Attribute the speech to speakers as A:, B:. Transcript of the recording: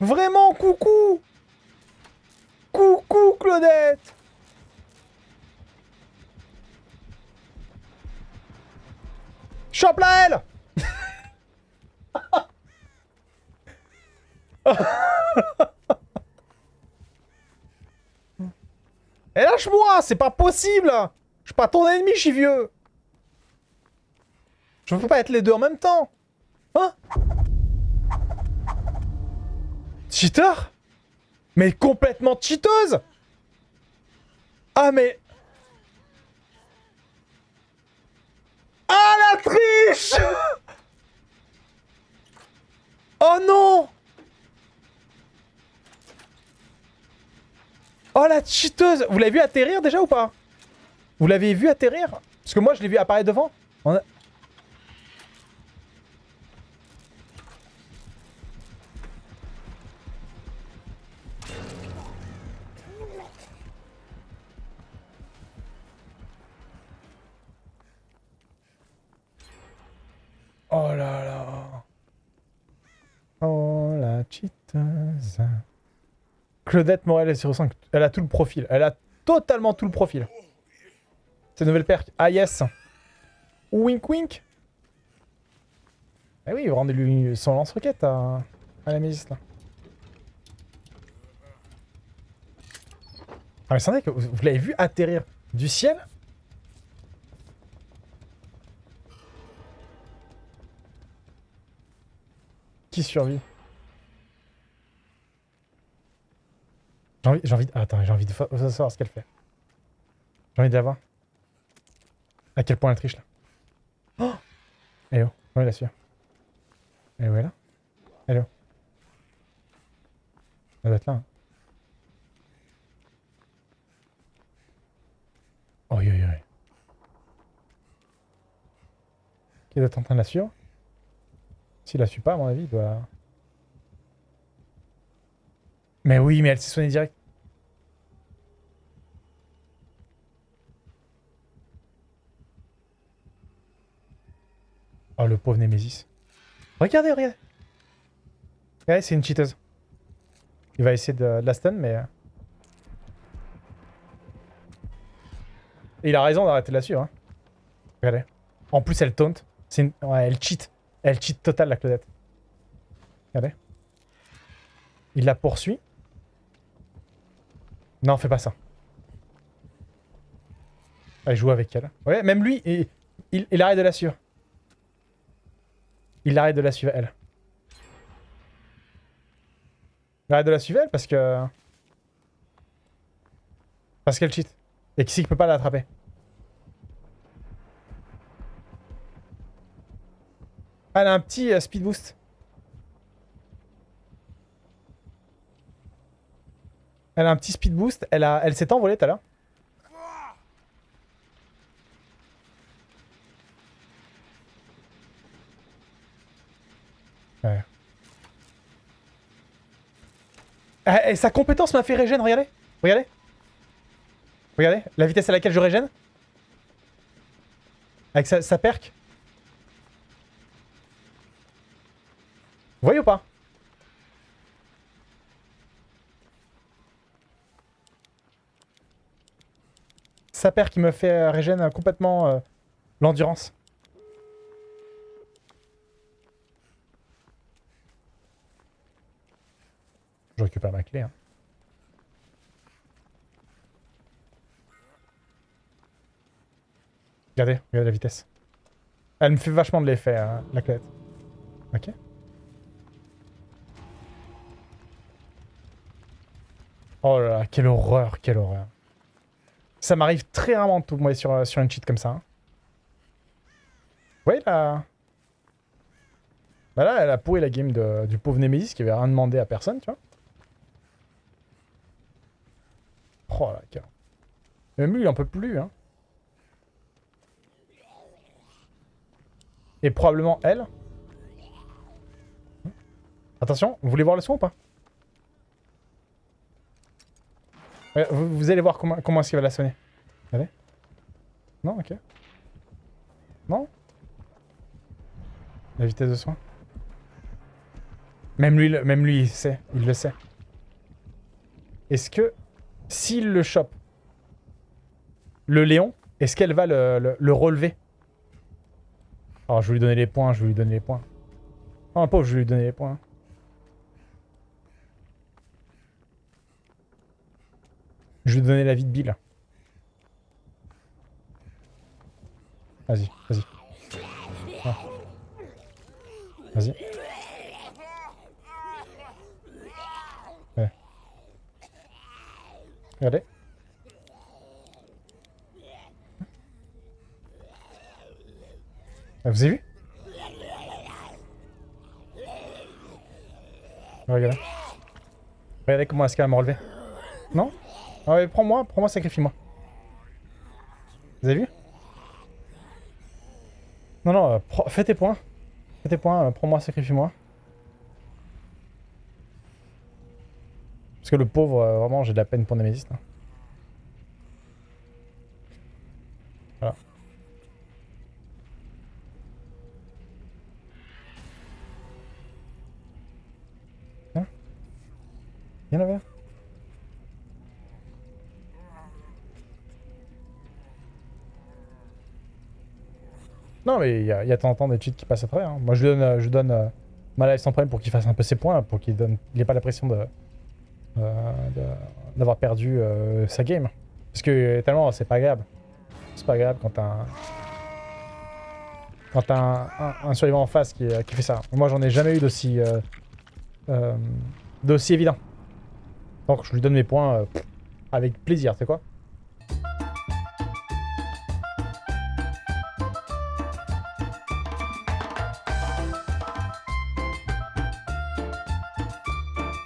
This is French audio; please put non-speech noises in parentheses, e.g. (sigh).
A: Vraiment, coucou. Coucou, Claudette. Chope-la, elle (laughs) Et lâche-moi C'est pas possible Je suis pas ton ennemi, je suis vieux. Je peux pas être les deux en même temps. Hein? Cheater? Mais complètement cheateuse. Ah mais... Ah la triche! (laughs) Oh non Oh la cheateuse Vous l'avez vu atterrir déjà ou pas? Vous l'avez vu atterrir? Parce que moi je l'ai vu apparaître devant. Oh là là. Oh la cheateuse. Claudette Morel est sur 5. Elle a tout le profil. Elle a totalement tout le profil. C'est nouvelle perk. Ah yes. Wink wink. Eh oui, rendez-lui son lance-roquette à, la Mésis là. Ah mais c'est que vous, vous l'avez vu atterrir du ciel? Qui survit? J'ai envie, envie, de... attends, j'ai envie de savoir ce qu'elle fait. J'ai envie de la voir. À quel point elle triche là. Oh où Oh, elle a su. Elle est où elle là Elle est où Elle doit être là. Oh, oui, oui, oui. Qui doit être en train de la suivre? S'il la suit pas, à mon avis, il doit... Mais oui, mais elle s'est soignée direct. Oh, le pauvre Nemesis. Regardez, regardez. Ouais, c'est une cheateuse. Il va essayer de, la stun, mais... Euh. il a raison d'arrêter suivre. Hein. Regardez. En plus, elle taunt. Elle cheat. Elle cheat total, la Claudette. Regardez. Il la poursuit. Non, fais pas ça. Allez, joue avec elle. Ouais, même lui, il, il, arrête de la suivre. Il arrête de la suivre, elle. Il arrête de la suivre, elle, parce que... Parce qu'elle cheat. Et qui peut pas l'attraper Elle a un petit euh, speed boost. Elle a un petit speed boost. Elle, a... elle s'est envolée tout à l'heure. Ouais. Eh, eh, sa compétence m'a fait régène, regardez. Regardez. Regardez, la vitesse à laquelle je régène. Avec sa, sa perk. Vous voyez ou pas? Paire qui me fait euh, régène complètement euh, l'endurance. Je récupère ma clé. Hein. Regardez, regardez la vitesse. Elle me fait vachement de l'effet, hein, la clé. Ok. Oh là là, quelle horreur, quelle horreur. Ça m'arrive très rarement de tomber sur, euh, sur une cheat comme ça. Hein. Ouais, là... Bah là, elle a pourri la game de, du pauvre Nemesis qui avait rien demandé à personne, tu vois. Oh là, car... Même lui, il en peut plus, hein. Et probablement elle. Attention, vous voulez voir le son ou pas? Vous, allez voir comment, comment est-ce qu'il va la sonner. Allez. Non, ok. Non La vitesse de soin Même lui, même lui, il sait. Il le sait. Est-ce que, s'il le chope, le Léon, est-ce qu'elle va le, le- le relever? Alors, je vais lui donner les points, je vais lui donner les points. Oh, pauvre, je vais lui donner les points. Je vais lui donner la vie de Bill. Vas-y, vas-y. Ah. Vas-y. Ouais. Regardez. Ah, Vous avez vu? Regardez. Regardez comment est-ce qu'elle m'a relevé. Non? Ouais, prends-moi, prends-moi, sacrifie-moi. Vous avez vu? Non, non, euh, fais tes points. Fais tes points, euh, prends-moi, sacrifie-moi. Parce que le pauvre, euh, vraiment, j'ai de la peine pour Nemesis. là. Voilà. Hein? Viens là, Non, mais il y a, y de temps en temps des cheats qui passent à travers. hein. Moi, je lui donne, euh, je donne euh, ma life sans problème pour qu'il fasse un peu ses points, pour qu'il donne, il pas la pression de euh, d'avoir perdu euh, sa game. Parce que tellement, c'est pas agréable. C'est pas agréable quand t'as un... Survivant en face qui, fait ça. Moi, j'en ai jamais eu d'aussi... d'aussi évident. Donc, je lui donne mes points avec plaisir, c'est quoi